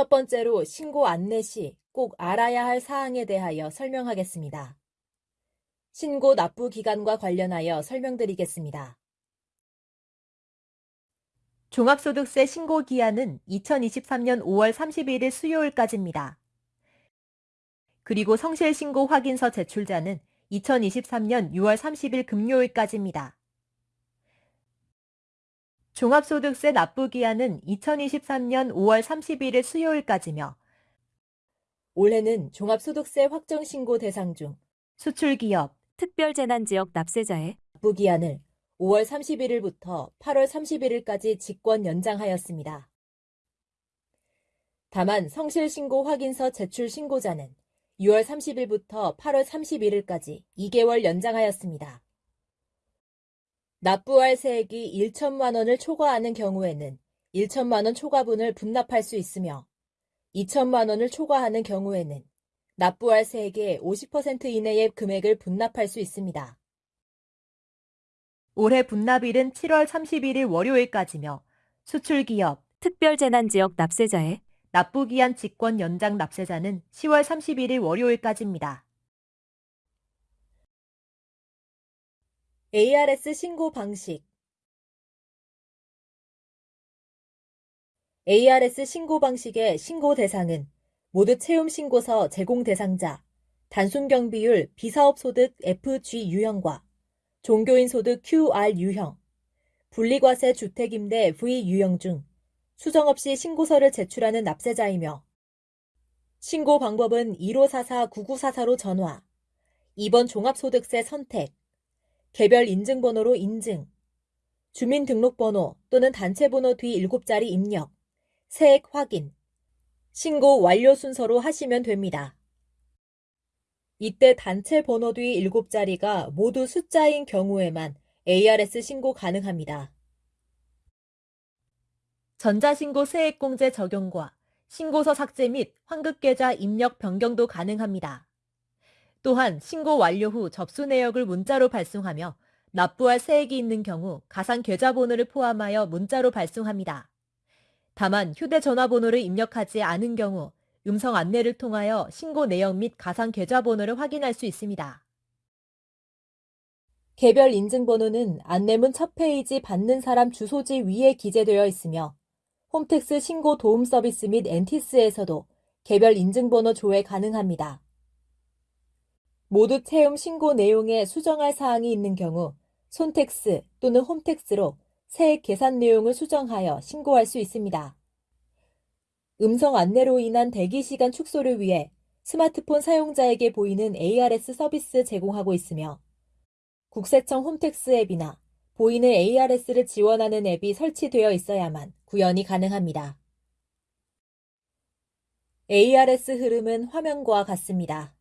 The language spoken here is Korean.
첫 번째로 신고 안내 시 꼭 알아야 할 사항에 대하여 설명하겠습니다. 신고 납부 기간과 관련하여 설명드리겠습니다. 종합소득세 신고 기한은 2023년 5월 31일 수요일까지입니다. 그리고 성실신고 확인서 제출자는 2023년 6월 30일 금요일까지입니다. 종합소득세 납부기한은 2023년 5월 31일 수요일까지며 올해는 종합소득세 확정신고 대상 중 수출기업, 특별재난지역 납세자의 납부기한을 5월 31일부터 8월 31일까지 직권 연장하였습니다. 다만 성실신고 확인서 제출 신고자는 6월 30일부터 8월 31일까지 2개월 연장하였습니다. 납부할 세액이 1천만 원을 초과하는 경우에는 1천만 원 초과분을 분납할 수 있으며 2천만 원을 초과하는 경우에는 납부할 세액의 50% 이내의 금액을 분납할 수 있습니다. 올해 분납일은 7월 31일 월요일까지며 수출기업, 특별재난지역 납세자의 납부기한 직권 연장 납세자는 10월 31일 월요일까지입니다. ARS 신고 방식. ARS 신고 방식의 신고 대상은 모두 채용 신고서 제공 대상자, 단순 경비율 비사업 소득 FG 유형과 종교인 소득 QR 유형, 분리과세 주택 임대 V 유형 중 수정 없이 신고서를 제출하는 납세자이며 신고 방법은 1544-9944로 전화, 2번 종합소득세 선택, 개별 인증번호로 인증, 주민등록번호 또는 단체번호 뒤 7자리 입력, 세액 확인, 신고 완료 순서로 하시면 됩니다. 이때 단체 번호 뒤 7자리가 모두 숫자인 경우에만 ARS 신고 가능합니다. 전자신고 세액공제 적용과 신고서 삭제 및 환급계좌 입력 변경도 가능합니다. 또한 신고 완료 후 접수 내역을 문자로 발송하며 납부할 세액이 있는 경우 가상 계좌번호를 포함하여 문자로 발송합니다. 다만 휴대전화번호를 입력하지 않은 경우 음성 안내를 통하여 신고 내역 및 가상 계좌번호를 확인할 수 있습니다. 개별 인증번호는 안내문 첫 페이지 받는 사람 주소지 위에 기재되어 있으며 홈택스 신고 도움 서비스 및 엔티스에서도 개별 인증번호 조회 가능합니다. 모두 채움 신고 내용에 수정할 사항이 있는 경우 손택스 또는 홈택스로 세액 계산 내용을 수정하여 신고할 수 있습니다. 음성 안내로 인한 대기 시간 축소를 위해 스마트폰 사용자에게 보이는 ARS 서비스 제공하고 있으며 국세청 홈택스 앱이나 보이는 ARS를 지원하는 앱이 설치되어 있어야만 구현이 가능합니다. ARS 흐름은 화면과 같습니다.